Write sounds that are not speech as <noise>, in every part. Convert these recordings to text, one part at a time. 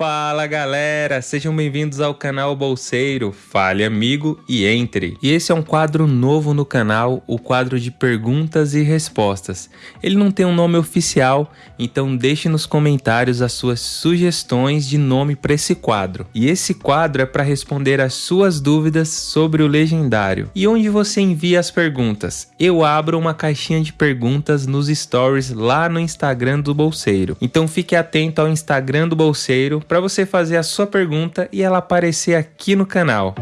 Fala galera, sejam bem-vindos ao canal Bolseiro, fale amigo e entre. E esse é um quadro novo no canal, o quadro de perguntas e respostas. Ele não tem um nome oficial, então deixe nos comentários as suas sugestões de nome para esse quadro. E esse quadro é para responder as suas dúvidas sobre o legendário. E onde você envia as perguntas? Eu abro uma caixinha de perguntas nos stories lá no Instagram do Bolseiro. Então fique atento ao Instagram do Bolseiro para você fazer a sua pergunta e ela aparecer aqui no canal.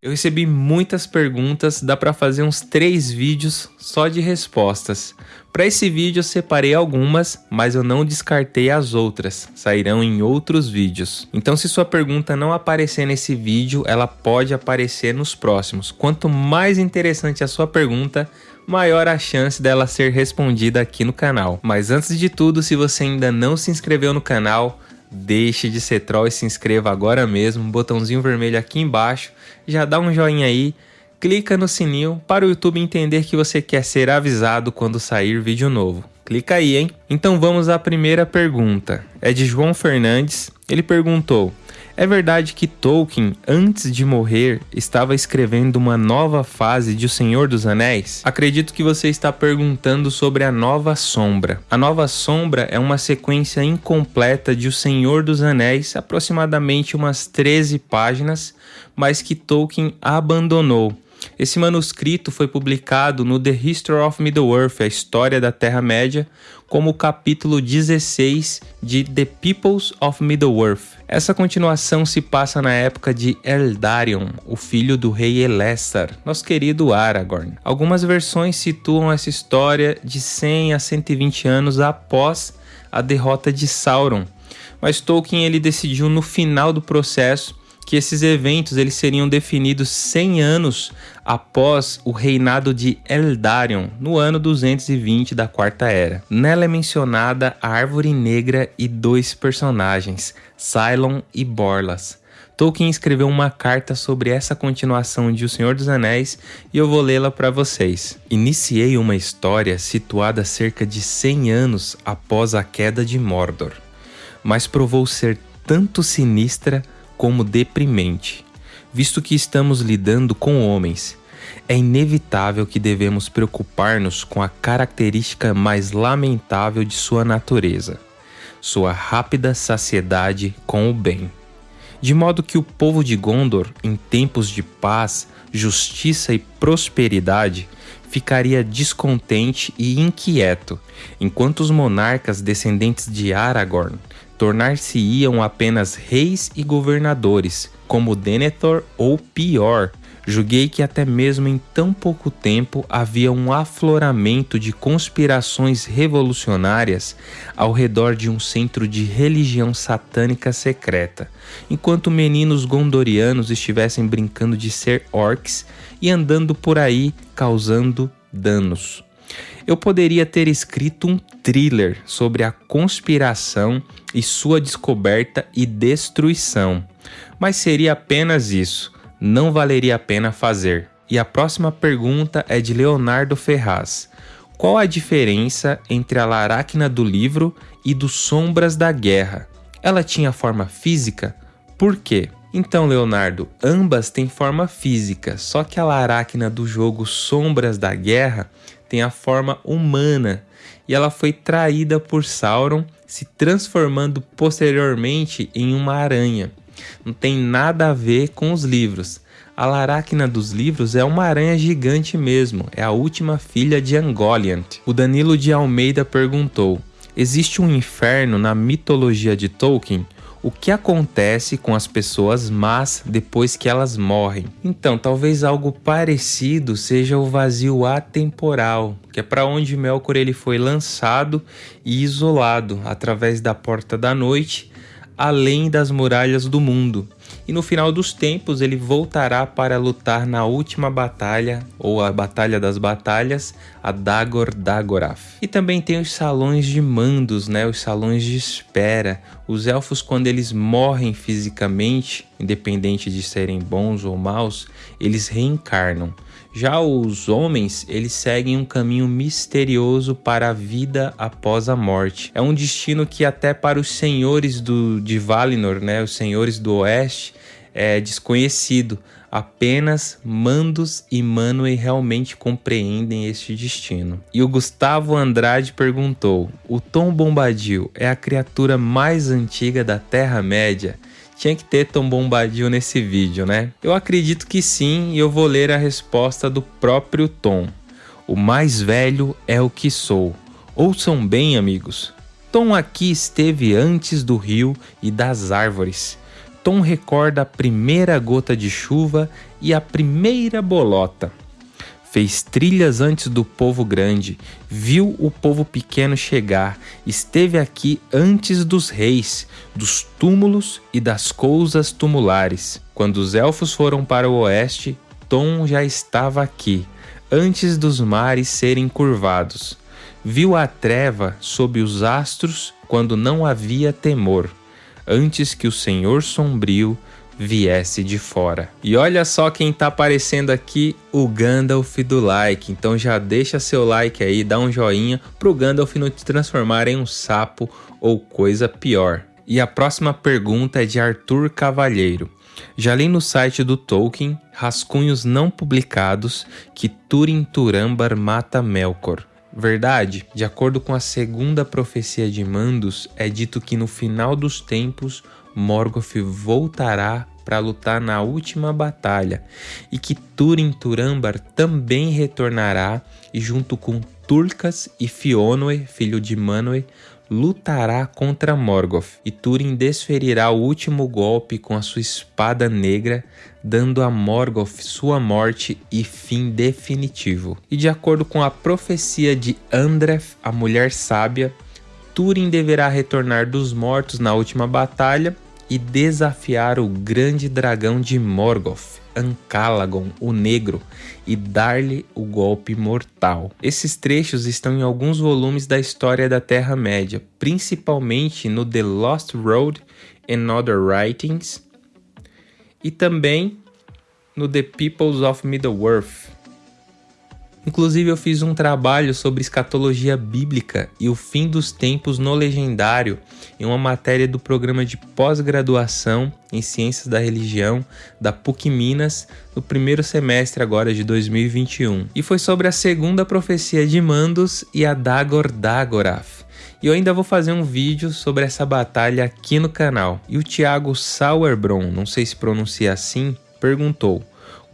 Eu recebi muitas perguntas, dá para fazer uns três vídeos só de respostas. Para esse vídeo eu separei algumas, mas eu não descartei as outras, sairão em outros vídeos. Então se sua pergunta não aparecer nesse vídeo, ela pode aparecer nos próximos. Quanto mais interessante a sua pergunta, maior a chance dela ser respondida aqui no canal. Mas antes de tudo, se você ainda não se inscreveu no canal, deixe de ser troll e se inscreva agora mesmo, botãozinho vermelho aqui embaixo, já dá um joinha aí, clica no sininho para o YouTube entender que você quer ser avisado quando sair vídeo novo. Clica aí, hein? Então vamos à primeira pergunta. É de João Fernandes. Ele perguntou: É verdade que Tolkien, antes de morrer, estava escrevendo uma nova fase de O Senhor dos Anéis? Acredito que você está perguntando sobre a Nova Sombra. A Nova Sombra é uma sequência incompleta de O Senhor dos Anéis, aproximadamente umas 13 páginas, mas que Tolkien abandonou. Esse manuscrito foi publicado no The History of Middle-earth, a História da Terra-média, como o capítulo 16 de The Peoples of Middle-earth. Essa continuação se passa na época de Eldarion, o filho do rei Elessar, nosso querido Aragorn. Algumas versões situam essa história de 100 a 120 anos após a derrota de Sauron, mas Tolkien ele decidiu no final do processo que esses eventos eles seriam definidos 100 anos após o reinado de Eldarion, no ano 220 da Quarta Era. Nela é mencionada a Árvore Negra e dois personagens, Cylon e Borlas. Tolkien escreveu uma carta sobre essa continuação de O Senhor dos Anéis e eu vou lê-la para vocês. Iniciei uma história situada cerca de 100 anos após a queda de Mordor, mas provou ser tanto sinistra como deprimente. Visto que estamos lidando com homens, é inevitável que devemos preocupar-nos com a característica mais lamentável de sua natureza, sua rápida saciedade com o bem. De modo que o povo de Gondor, em tempos de paz, justiça e prosperidade, ficaria descontente e inquieto, enquanto os monarcas descendentes de Aragorn tornar-se-iam apenas reis e governadores, como Denethor ou pior. Julguei que até mesmo em tão pouco tempo havia um afloramento de conspirações revolucionárias ao redor de um centro de religião satânica secreta, enquanto meninos gondorianos estivessem brincando de ser orcs e andando por aí causando danos. Eu poderia ter escrito um thriller sobre a conspiração e sua descoberta e destruição, mas seria apenas isso, não valeria a pena fazer. E a próxima pergunta é de Leonardo Ferraz. Qual a diferença entre a Laracna do livro e do Sombras da Guerra? Ela tinha forma física? Por quê? Então, Leonardo, ambas têm forma física, só que a Laracna do jogo Sombras da Guerra tem a forma humana e ela foi traída por Sauron, se transformando posteriormente em uma aranha. Não tem nada a ver com os livros. A Laracna dos livros é uma aranha gigante mesmo, é a última filha de Angoliant. O Danilo de Almeida perguntou: Existe um inferno na mitologia de Tolkien? O que acontece com as pessoas más depois que elas morrem. Então, talvez algo parecido seja o vazio atemporal, que é para onde Melkor ele foi lançado e isolado através da porta da noite, além das muralhas do mundo. e no final dos tempos ele voltará para lutar na última batalha, ou a Batalha das Batalhas, a Dagor Dagorath. E também tem os salões de mandos, né, os salões de espera. Os elfos quando eles morrem fisicamente, independente de serem bons ou maus, eles reencarnam. Já os homens, eles seguem um caminho misterioso para a vida após a morte. É um destino que até para os senhores do, de Valinor, né, os senhores do oeste, é desconhecido. Apenas Mandos e Manwë realmente compreendem este destino. E o Gustavo Andrade perguntou: O Tom Bombadil é a criatura mais antiga da Terra-média? Tinha que ter Tom Bombadil nesse vídeo, né? Eu acredito que sim e eu vou ler a resposta do próprio Tom. O mais velho é o que sou. Ouçam bem, amigos. Tom aqui esteve antes do rio e das árvores. Tom recorda a primeira gota de chuva e a primeira bolota. Fez trilhas antes do povo grande, viu o povo pequeno chegar, esteve aqui antes dos reis, dos túmulos e das coisas tumulares. Quando os elfos foram para o oeste, Tom já estava aqui, antes dos mares serem curvados. Viu a treva sob os astros quando não havia temor, antes que o Senhor sombrio viesse de fora. E olha só quem tá aparecendo aqui, o Gandalf do like. Então já deixa seu like aí, dá um joinha pro Gandalf não te transformar em um sapo ou coisa pior. E a próxima pergunta é de Arthur Cavalheiro. Já li no site do Tolkien rascunhos não publicados que Turin Turambar mata Melkor. Verdade, de acordo com a segunda profecia de Mandos, é dito que no final dos tempos Morgoth voltará para lutar na última batalha e que Turin Turambar também retornará e junto com Turcas e Fionwe, filho de Manwë, lutará contra Morgoth e Túrin desferirá o último golpe com a sua espada negra, dando a Morgoth sua morte e fim definitivo. E de acordo com a profecia de Andref, a mulher sábia, Túrin deverá retornar dos mortos na última batalha e desafiar o grande dragão de Morgoth, Ancalagon, o Negro, e dar-lhe o golpe mortal. Esses trechos estão em alguns volumes da história da Terra-média, principalmente no The Lost Road and Other Writings, e também no The Peoples of Middle-earth, Inclusive, eu fiz um trabalho sobre escatologia bíblica e o fim dos tempos no legendário em uma matéria do programa de pós-graduação em Ciências da Religião da PUC Minas no primeiro semestre agora de 2021. E foi sobre a segunda profecia de Mandos e a Dagor Dagorath. E eu ainda vou fazer um vídeo sobre essa batalha aqui no canal. E o Thiago Sauerbron, não sei se pronuncia assim, perguntou: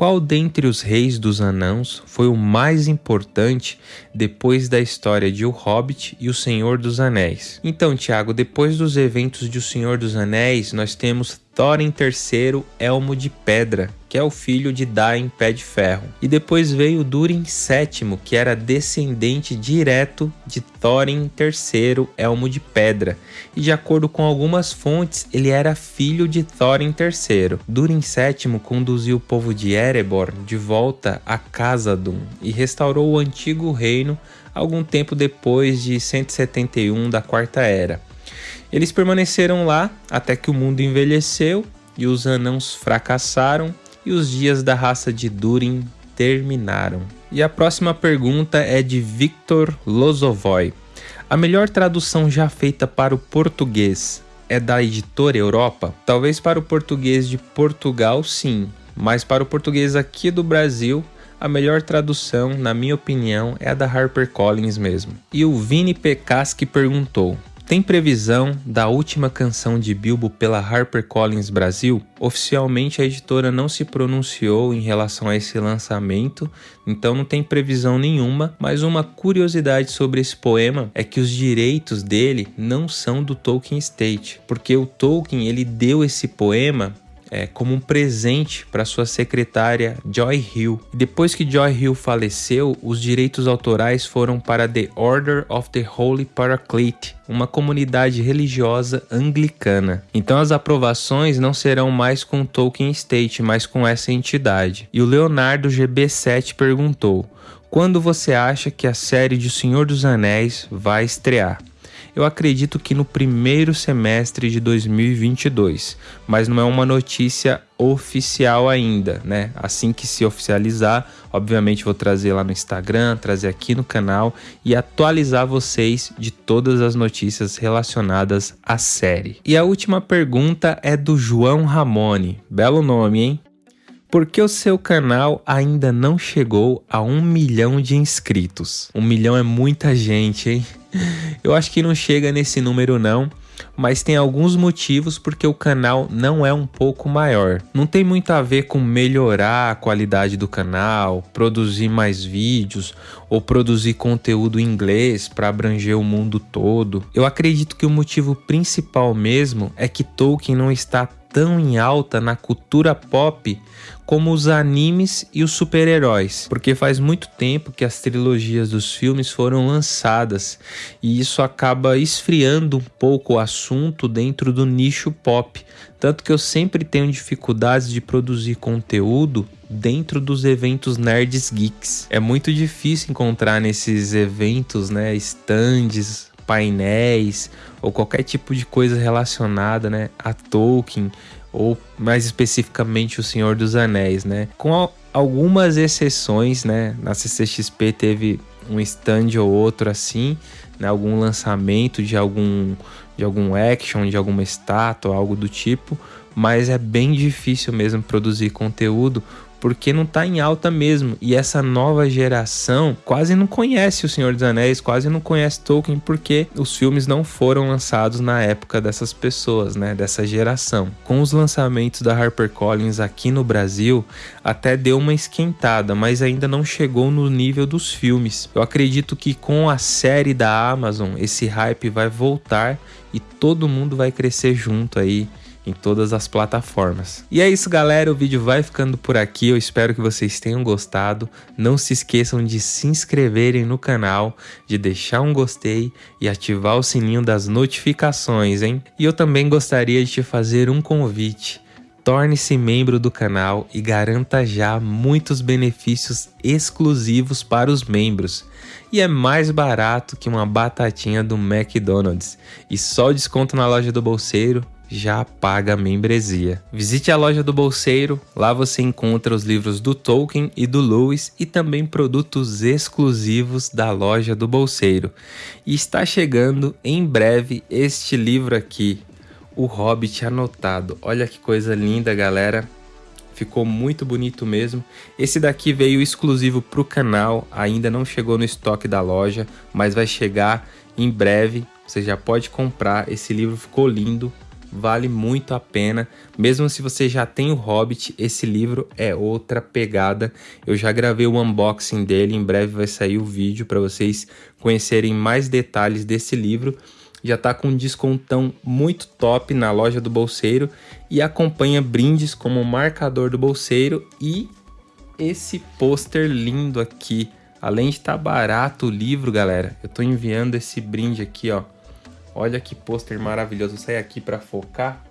qual dentre os reis dos anãos foi o mais importante depois da história de O Hobbit e O Senhor dos Anéis? Então, Tiago, depois dos eventos de O Senhor dos Anéis, nós temos Thorin III Elmo de Pedra, que é o filho de Dain Pé de Ferro. E depois veio Durin VII, que era descendente direto de Thorin III Elmo de Pedra. E de acordo com algumas fontes, ele era filho de Thorin III. Durin VII conduziu o povo de Erebor de volta a Khazad-dûm e restaurou o antigo reino algum tempo depois de 171 da Quarta Era. Eles permaneceram lá até que o mundo envelheceu e os anãos fracassaram e os dias da raça de Durin terminaram. E a próxima pergunta é de Victor Lozovoy. A melhor tradução já feita para o português é da editora Europa? Talvez para o português de Portugal, sim, mas para o português aqui do Brasil, a melhor tradução, na minha opinião, é a da HarperCollins mesmo. E o Vini Pecaski perguntou: tem previsão da última canção de Bilbo pela HarperCollins Brasil? Oficialmente a editora não se pronunciou em relação a esse lançamento, então não tem previsão nenhuma, mas uma curiosidade sobre esse poema é que os direitos dele não são do Tolkien Estate, porque o Tolkien ele deu esse poema é, como um presente para sua secretária Joy Hill. Depois que Joy Hill faleceu, os direitos autorais foram para The Order of the Holy Paraclete, uma comunidade religiosa anglicana. Então as aprovações não serão mais com Tolkien State, mas com essa entidade. E o Leonardo GB7 perguntou: quando você acha que a série de O Senhor dos Anéis vai estrear? Eu acredito que no primeiro semestre de 2022, mas não é uma notícia oficial ainda, né? Assim que se oficializar, obviamente vou trazer lá no Instagram, trazer aqui no canal e atualizar vocês de todas as notícias relacionadas à série. E a última pergunta é do João Ramone. Belo nome, hein? Por que o seu canal ainda não chegou a um milhão de inscritos? Um milhão é muita gente, hein? <laughs> Eu acho que não chega nesse número não, mas tem alguns motivos porque o canal não é um pouco maior. Não tem muito a ver com melhorar a qualidade do canal, produzir mais vídeos ou produzir conteúdo em inglês para abranger o mundo todo. Eu acredito que o motivo principal mesmo é que Tolkien não está tão em alta na cultura pop como os animes e os super-heróis, porque faz muito tempo que as trilogias dos filmes foram lançadas e isso acaba esfriando um pouco o assunto dentro do nicho pop. Tanto que eu sempre tenho dificuldades de produzir conteúdo dentro dos eventos nerds geeks. É muito difícil encontrar nesses eventos, né, stands, painéis ou qualquer tipo de coisa relacionada, né, a Tolkien ou mais especificamente o Senhor dos Anéis, né? Com algumas exceções, né? Na CCXP teve um stand ou outro assim, né? Algum lançamento de algum de algum action, de alguma estátua, algo do tipo, mas é bem difícil mesmo produzir conteúdo porque não está em alta mesmo. E essa nova geração quase não conhece o Senhor dos Anéis, quase não conhece Tolkien, porque os filmes não foram lançados na época dessas pessoas, né? Dessa geração. Com os lançamentos da HarperCollins aqui no Brasil, até deu uma esquentada, mas ainda não chegou no nível dos filmes. Eu acredito que com a série da Amazon, esse hype vai voltar e todo mundo vai crescer junto aí em todas as plataformas. E é isso, galera. O vídeo vai ficando por aqui. Eu espero que vocês tenham gostado. Não se esqueçam de se inscreverem no canal, de deixar um gostei e ativar o sininho das notificações, hein? E eu também gostaria de te fazer um convite. Torne-se membro do canal e garanta já muitos benefícios exclusivos para os membros. E é mais barato que uma batatinha do McDonald's. E só o desconto na loja do bolseiro já paga a membresia. Visite a loja do Bolseiro, lá você encontra os livros do Tolkien e do Lewis e também produtos exclusivos da loja do Bolseiro. E está chegando em breve este livro aqui, O Hobbit Anotado. Olha que coisa linda, galera. Ficou muito bonito mesmo. Esse daqui veio exclusivo para o canal, ainda não chegou no estoque da loja, mas vai chegar em breve. Você já pode comprar. Esse livro ficou lindo, vale muito a pena. Mesmo se você já tem o Hobbit, esse livro é outra pegada. Eu já gravei o unboxing dele, em breve vai sair o vídeo para vocês conhecerem mais detalhes desse livro. Já está com um descontão muito top na loja do Bolseiro e acompanha brindes como marcador do Bolseiro e esse pôster lindo aqui. Além de estar tá barato o livro, galera, eu estou enviando esse brinde aqui, ó Olha que pôster maravilhoso. Sair aqui para focar.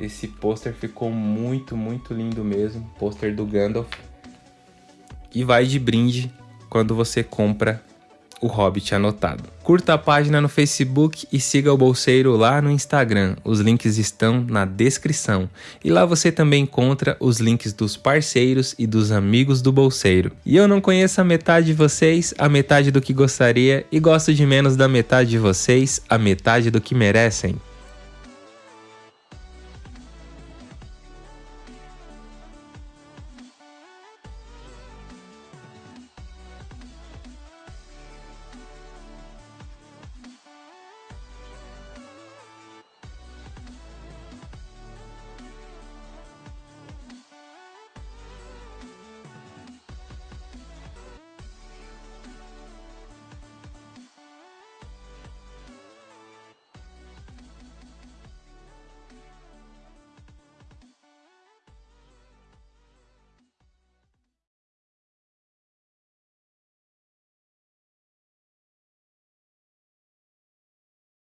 Esse pôster ficou muito, muito lindo mesmo. Pôster do Gandalf. E vai de brinde quando você compra o Hobbit anotado. Curta a página no Facebook e siga o Bolseiro lá no Instagram. Os links estão na descrição. E lá você também encontra os links dos parceiros e dos amigos do Bolseiro. E eu não conheço a metade de vocês, a metade do que gostaria, e gosto de menos da metade de vocês, a metade do que merecem.